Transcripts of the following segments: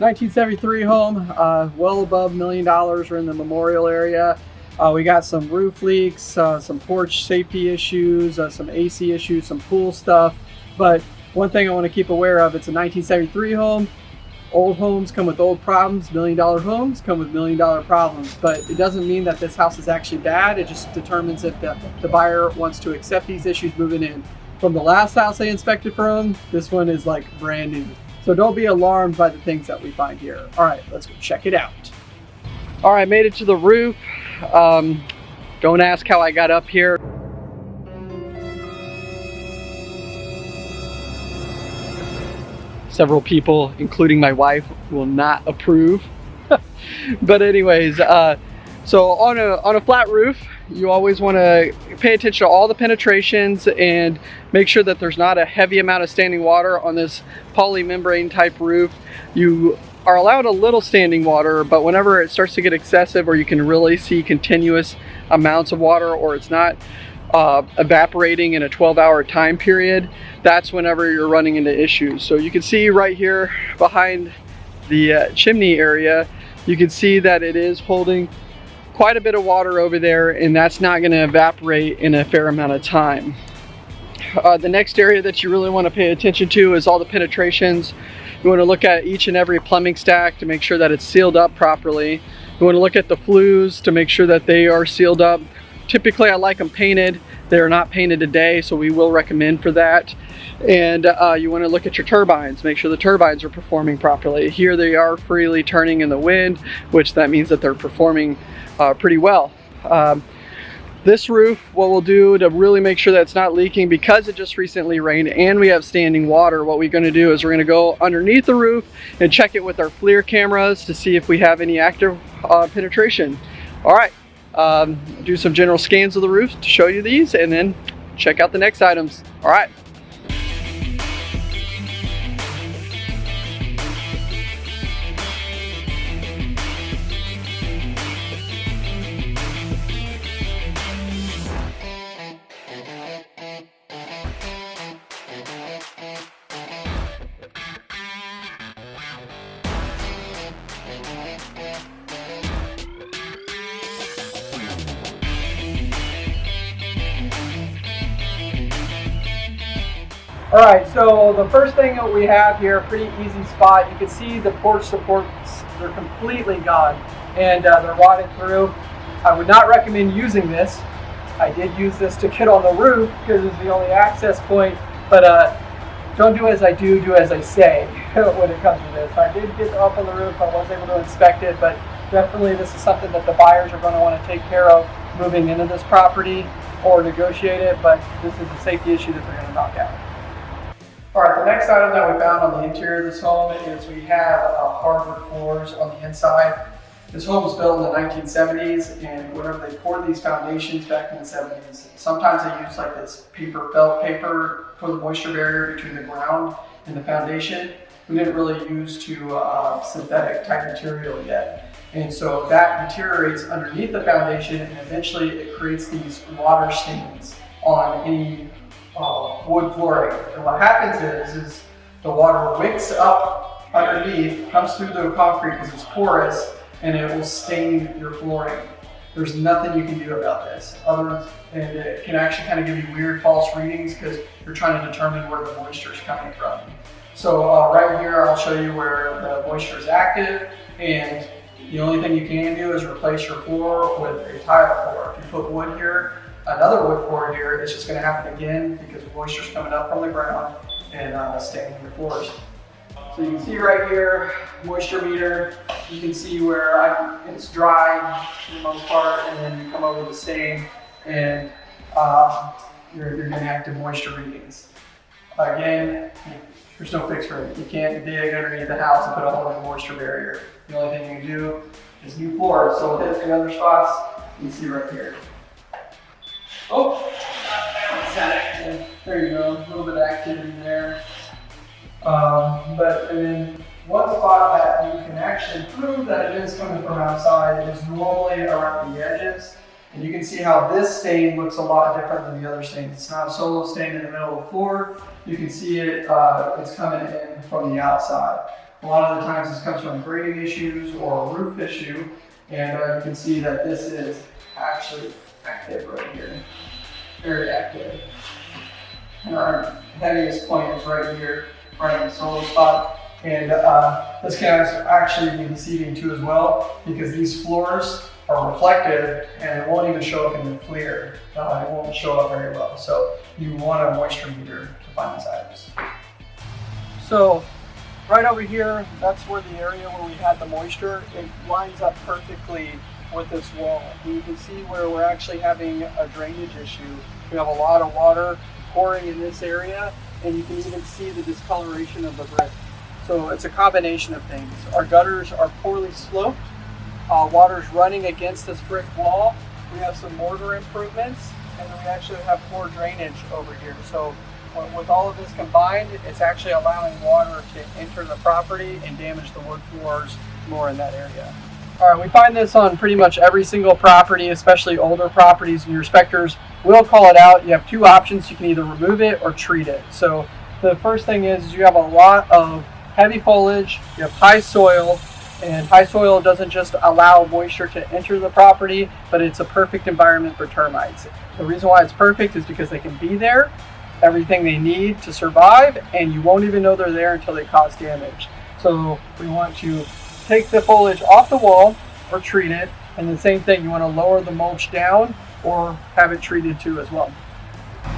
1973 home, uh, well above million dollars. We're in the memorial area. Uh, we got some roof leaks, uh, some porch safety issues, uh, some AC issues, some pool stuff. But one thing I want to keep aware of, it's a 1973 home. Old homes come with old problems, million dollar homes come with million dollar problems. But it doesn't mean that this house is actually bad. It just determines if the, the buyer wants to accept these issues moving in. From the last house they inspected from, this one is like brand new. So don't be alarmed by the things that we find here. All right, let's go check it out. All right, made it to the roof. Um, don't ask how I got up here. Several people, including my wife, will not approve. but anyways, uh, so on a, on a flat roof, you always want to pay attention to all the penetrations and make sure that there's not a heavy amount of standing water on this polymembrane type roof. You are allowed a little standing water, but whenever it starts to get excessive or you can really see continuous amounts of water or it's not uh, evaporating in a 12 hour time period, that's whenever you're running into issues. So you can see right here behind the uh, chimney area, you can see that it is holding quite a bit of water over there and that's not going to evaporate in a fair amount of time. Uh, the next area that you really want to pay attention to is all the penetrations you want to look at each and every plumbing stack to make sure that it's sealed up properly. You want to look at the flues to make sure that they are sealed up. Typically I like them painted. They are not painted today, so we will recommend for that. And uh, you want to look at your turbines, make sure the turbines are performing properly. Here they are freely turning in the wind, which that means that they're performing uh, pretty well. Um, this roof, what we'll do to really make sure that it's not leaking because it just recently rained and we have standing water, what we're gonna do is we're gonna go underneath the roof and check it with our FLIR cameras to see if we have any active uh, penetration. All right, um, do some general scans of the roof to show you these and then check out the next items. All right. All right, so the first thing that we have here, pretty easy spot. You can see the porch supports, they're completely gone and uh, they're rotted through. I would not recommend using this. I did use this to get on the roof because it's the only access point, but uh, don't do as I do, do as I say when it comes to this. I did get up on the roof, I was able to inspect it, but definitely this is something that the buyers are going to want to take care of moving into this property or negotiate it, but this is a safety issue that they're going to knock out. All right, the next item that we found on the interior of this home is we have uh, hardwood floors on the inside. This home was built in the 1970s and whenever they poured these foundations back in the 70s, sometimes they used like this paper felt paper for the moisture barrier between the ground and the foundation. We didn't really use to uh, synthetic type material yet. And so that deteriorates underneath the foundation and eventually it creates these water stains on any uh, wood flooring. And what happens is, is the water wicks up underneath, comes through the concrete because it's porous, and it will stain your flooring. There's nothing you can do about this. Other and it can actually kind of give you weird false readings because you're trying to determine where the moisture is coming from. So uh, right here, I'll show you where the moisture is active, and the only thing you can do is replace your floor with a tile floor. If you put wood here, another wood floor here, it's just going to happen again because moisture is coming up from the ground and uh, staining your floors. So you can see right here, moisture meter. You can see where I, it's dry for the most part, and then you come over the stain, and uh, you're, you're getting active moisture readings. Again, there's no fix for it. You can't dig underneath the house and put a hole in the moisture barrier. The only thing you can do is new floors. So hit the other spots you can see right here. Oh, there you go, a little bit of activity there. Um, but then one spot that you can actually prove that it is coming from outside is normally around the edges. And you can see how this stain looks a lot different than the other stains. It's not a solo stain in the middle of the floor. You can see it, uh, it's coming in from the outside. A lot of the times this comes from grading issues or a roof issue. And uh, you can see that this is actually active right here. Very active. And our heaviest point is right here, right in the solo spot. And uh, this can actually be deceiving too as well because these floors are reflective and it won't even show up in the FLIR. Uh, it won't show up very well. So you want a moisture meter to find these items. So right over here, that's where the area where we had the moisture, it lines up perfectly with this wall. You can see where we're actually having a drainage issue. We have a lot of water pouring in this area and you can even see the discoloration of the brick. So it's a combination of things. Our gutters are poorly sloped. Uh, water's running against this brick wall. We have some mortar improvements and then we actually have poor drainage over here. So with all of this combined, it's actually allowing water to enter the property and damage the wood floors more in that area. All right, we find this on pretty much every single property, especially older properties, and your inspectors will call it out. You have two options. You can either remove it or treat it. So the first thing is you have a lot of heavy foliage, you have high soil, and high soil doesn't just allow moisture to enter the property, but it's a perfect environment for termites. The reason why it's perfect is because they can be there, everything they need to survive, and you won't even know they're there until they cause damage. So we want to take the foliage off the wall or treat it. And the same thing, you want to lower the mulch down or have it treated too as well.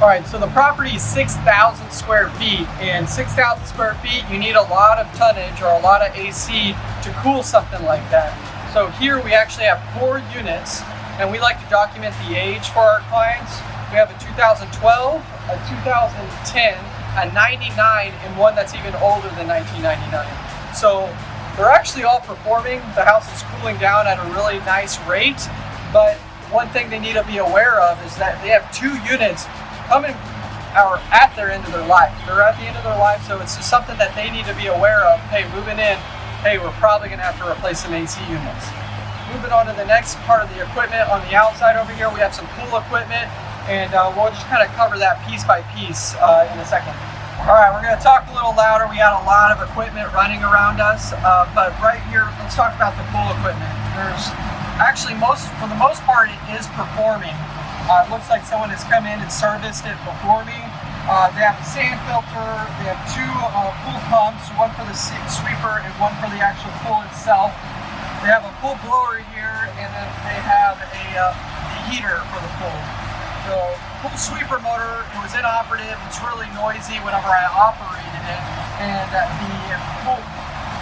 All right, so the property is 6,000 square feet and 6,000 square feet, you need a lot of tonnage or a lot of AC to cool something like that. So here we actually have four units and we like to document the age for our clients. We have a 2012, a 2010, a 99, and one that's even older than 1999. So they're actually all performing. The house is cooling down at a really nice rate, but one thing they need to be aware of is that they have two units coming are at their end of their life. They're at the end of their life, so it's just something that they need to be aware of. Hey, moving in, hey, we're probably gonna have to replace some AC units. Moving on to the next part of the equipment on the outside over here, we have some pool equipment, and uh, we'll just kind of cover that piece by piece uh, in a second. All right, we're going to talk a little louder. We got a lot of equipment running around us, uh, but right here, let's talk about the pool equipment. There's actually most, for the most part, it is performing. Uh, it looks like someone has come in and serviced it before me. Uh, they have a sand filter, they have two uh, pool pumps, one for the sweeper and one for the actual pool itself. They have a pool blower here, and then they have a uh, heater for the pool. The pool sweeper motor, it was inoperative, it's really noisy whenever I operated it, and uh, the pool,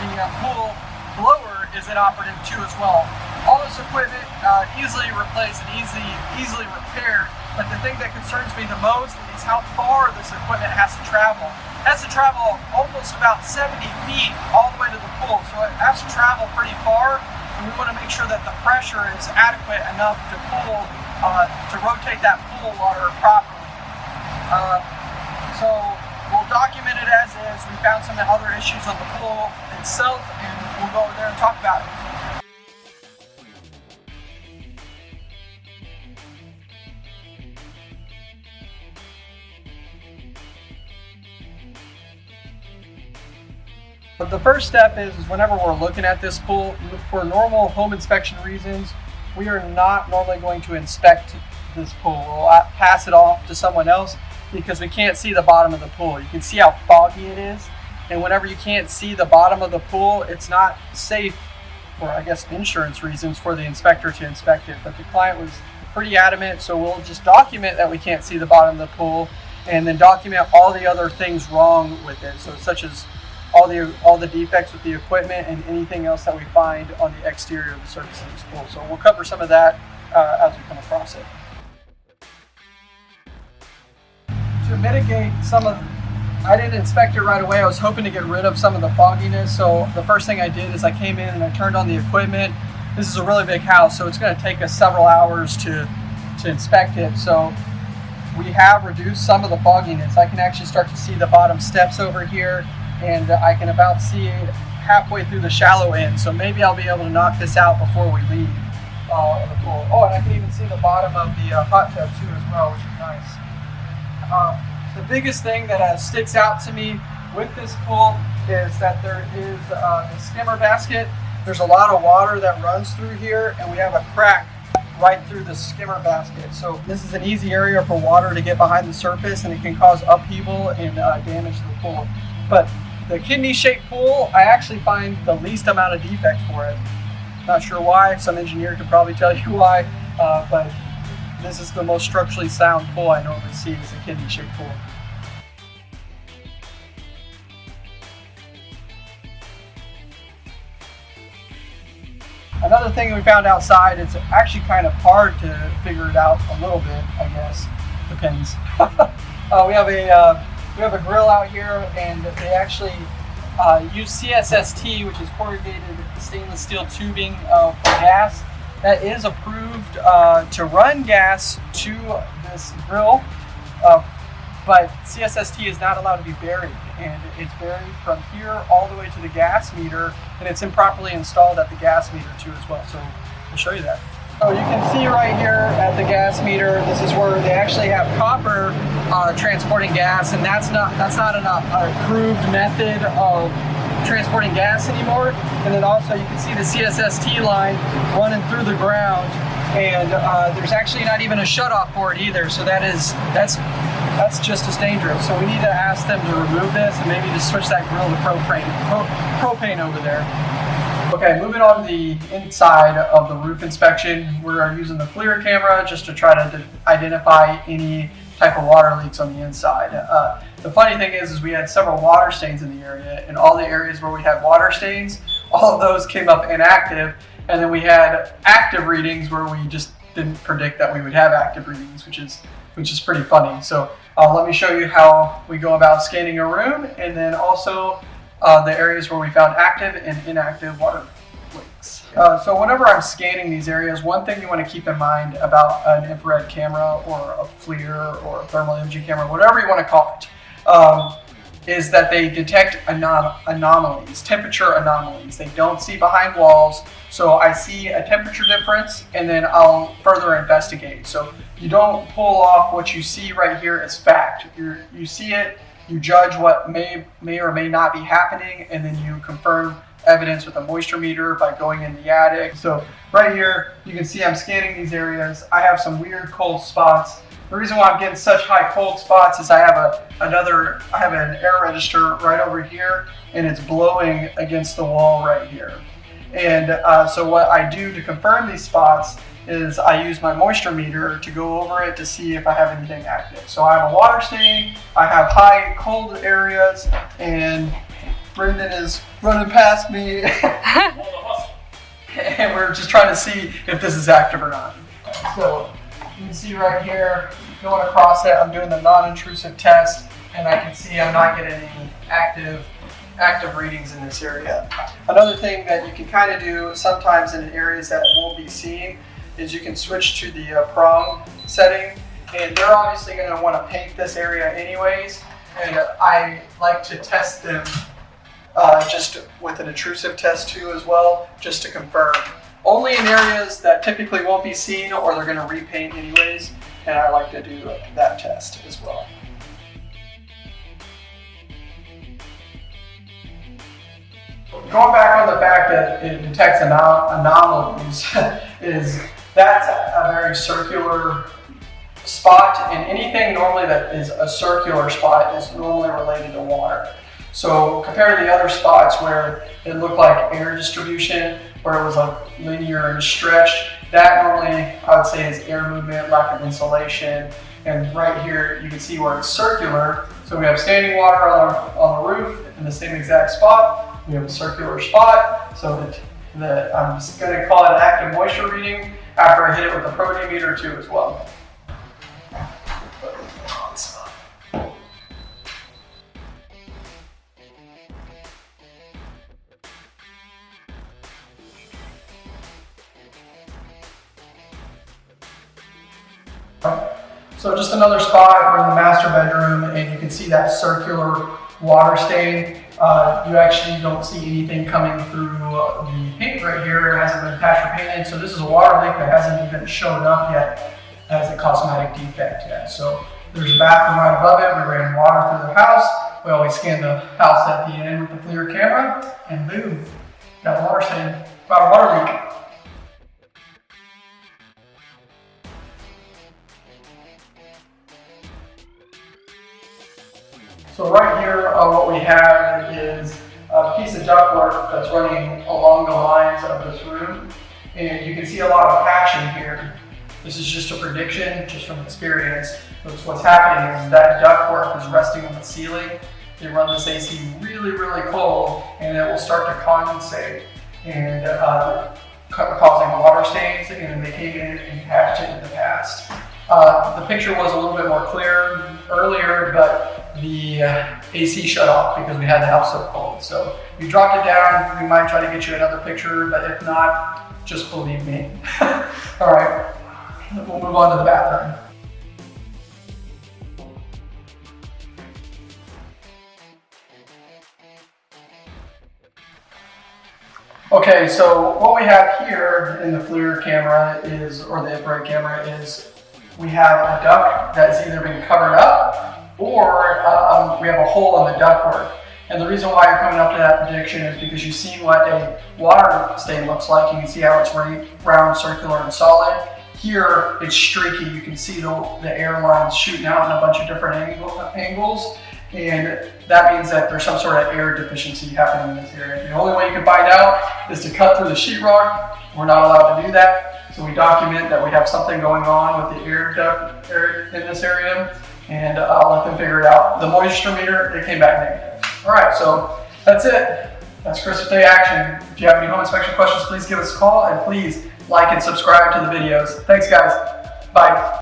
the uh, pool blower is inoperative too as well. All this equipment uh, easily replaced and easily, easily repaired, but the thing that concerns me the most is how far this equipment has to travel. It has to travel almost about 70 feet all the way to the pool, so it has to travel pretty far, and we want to make sure that the pressure is adequate enough to pull uh, to rotate that water properly. Uh, so we'll document it as is. We found some other issues on the pool itself and we'll go over there and talk about it. But the first step is, is whenever we're looking at this pool, for normal home inspection reasons, we are not normally going to inspect this pool. We'll pass it off to someone else because we can't see the bottom of the pool. You can see how foggy it is. And whenever you can't see the bottom of the pool, it's not safe for, I guess, insurance reasons for the inspector to inspect it. But the client was pretty adamant, so we'll just document that we can't see the bottom of the pool and then document all the other things wrong with it. So such as all the all the defects with the equipment and anything else that we find on the exterior of the surface of this pool. So we'll cover some of that uh, as we come across it. To mitigate some of, I didn't inspect it right away. I was hoping to get rid of some of the fogginess. So the first thing I did is I came in and I turned on the equipment. This is a really big house, so it's going to take us several hours to to inspect it. So we have reduced some of the fogginess. I can actually start to see the bottom steps over here and I can about see halfway through the shallow end. So maybe I'll be able to knock this out before we leave uh, the pool. Oh, and I can even see the bottom of the uh, hot tub too as well, which is nice. Uh, the biggest thing that uh, sticks out to me with this pool is that there is uh, the skimmer basket. There's a lot of water that runs through here and we have a crack right through the skimmer basket. So this is an easy area for water to get behind the surface and it can cause upheaval and uh, damage to the pool. But the kidney shaped pool, I actually find the least amount of defect for it. Not sure why, some engineer could probably tell you why, uh, but this is the most structurally sound pool I normally see is a kidney shaped pool. Another thing we found outside, it's actually kind of hard to figure it out a little bit, I guess. Depends. uh, we have a uh, we have a grill out here, and they actually uh, use CSST, which is corrugated stainless steel tubing uh, for gas. That is approved uh, to run gas to this grill, uh, but CSST is not allowed to be buried, and it's buried from here all the way to the gas meter, and it's improperly installed at the gas meter too as well. So I'll show you that. So you can see right here at the gas meter, this is where they actually have copper uh, transporting gas, and that's not that's not an uh, approved method of transporting gas anymore. And then also you can see the CSST line running through the ground, and uh, there's actually not even a shutoff for it either. So that is that's that's just as dangerous. So we need to ask them to remove this and maybe just switch that grill to propane pro, propane over there. Okay, moving on to the inside of the roof inspection, we're using the FLIR camera just to try to identify any type of water leaks on the inside. Uh, the funny thing is, is we had several water stains in the area, and all the areas where we had water stains, all of those came up inactive, and then we had active readings where we just didn't predict that we would have active readings, which is which is pretty funny. So uh, let me show you how we go about scanning a room, and then also uh, the areas where we found active and inactive water leaks. Uh, so whenever I'm scanning these areas, one thing you want to keep in mind about an infrared camera or a FLIR or a thermal imaging camera, whatever you want to call it, um, is that they detect anom anomalies, temperature anomalies. They don't see behind walls. So I see a temperature difference and then I'll further investigate. So you don't pull off what you see right here as fact. you you see it, you judge what may, may or may not be happening, and then you confirm evidence with a moisture meter by going in the attic. So right here, you can see I'm scanning these areas. I have some weird cold spots. The reason why I'm getting such high cold spots is I have a another, I have an air register right over here, and it's blowing against the wall right here. And uh, so what I do to confirm these spots is I use my moisture meter to go over it to see if I have anything active. So I have a water stain, I have high cold areas, and Brendan is running past me. and we're just trying to see if this is active or not. So can see right here, going across it, I'm doing the non-intrusive test, and I can see I'm not getting any active active readings in this area. Another thing that you can kind of do sometimes in areas that won't be seen is you can switch to the uh, prong setting and they're obviously going to want to paint this area anyways and I like to test them uh, just with an intrusive test too as well just to confirm. Only in areas that typically won't be seen or they're going to repaint anyways and I like to do that test as well. Going back on the fact that it detects anom anomalies is that's a very circular spot and anything normally that is a circular spot is normally related to water. So compared to the other spots where it looked like air distribution, where it was like linear and stretched, that normally I would say is air movement, lack of insulation. And right here you can see where it's circular. So we have standing water on the, on the roof in the same exact spot. We have a circular spot. So that, that I'm just to call it active moisture reading after I hit it with a protimeter too as well. So just another spot, we're in the master bedroom and you can see that circular water stain. Uh, you actually don't see anything coming through the paint right here. It hasn't been patched or painted. So this is a water leak that hasn't even shown up yet as a cosmetic defect yet. So there's a bathroom right above it. We ran water through the house We always scan the house at the end with the FLIR camera, and boom, got water stain, got a water leak. So right here, uh, what we have is a piece of ductwork that's running along the lines of this room. And you can see a lot of patching here. This is just a prediction, just from experience. What's happening is that ductwork is resting on the ceiling. They run this AC really, really cold, and it will start to condensate and uh, causing water stains, and they came in and patched it in the past. Uh, the picture was a little bit more clear earlier, but the uh, AC shut off because we had the house so cold. So you dropped it down, we might try to get you another picture, but if not, just believe me. All right, we'll move on to the bathroom. Okay, so what we have here in the FLIR camera is, or the infrared camera is, we have a duct that's either been covered up or um, we have a hole in the ductwork. And the reason why you're coming up to that prediction is because you've seen what a water stain looks like. You can see how it's round, circular, and solid. Here, it's streaky. You can see the, the air lines shooting out in a bunch of different angle, angles. And that means that there's some sort of air deficiency happening in this area. The only way you can find out is to cut through the sheetrock. We're not allowed to do that. So we document that we have something going on with the air duct in this area and uh, I'll let them figure it out. The moisture meter, it came back negative. All right, so that's it. That's Christmas Day action. If you have any home inspection questions, please give us a call and please like and subscribe to the videos. Thanks guys. Bye.